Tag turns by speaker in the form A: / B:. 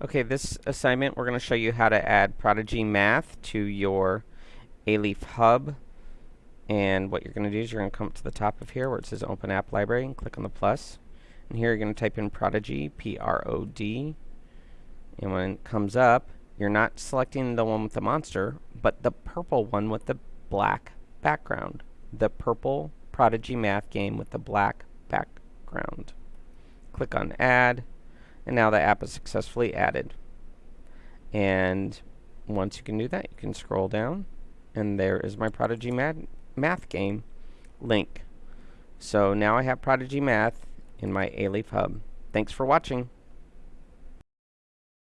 A: Okay, this assignment we're going to show you how to add Prodigy Math to your Alief Hub. And what you're going to do is you're going to come to the top of here where it says Open App Library and click on the plus. And here you're going to type in Prodigy, P-R-O-D. And when it comes up, you're not selecting the one with the monster, but the purple one with the black background. The purple Prodigy Math game with the black background. Click on Add and now the app is successfully added. And once you can do that, you can scroll down, and there is my Prodigy Math game link. So now I have Prodigy Math in my Alief Hub. Thanks for watching.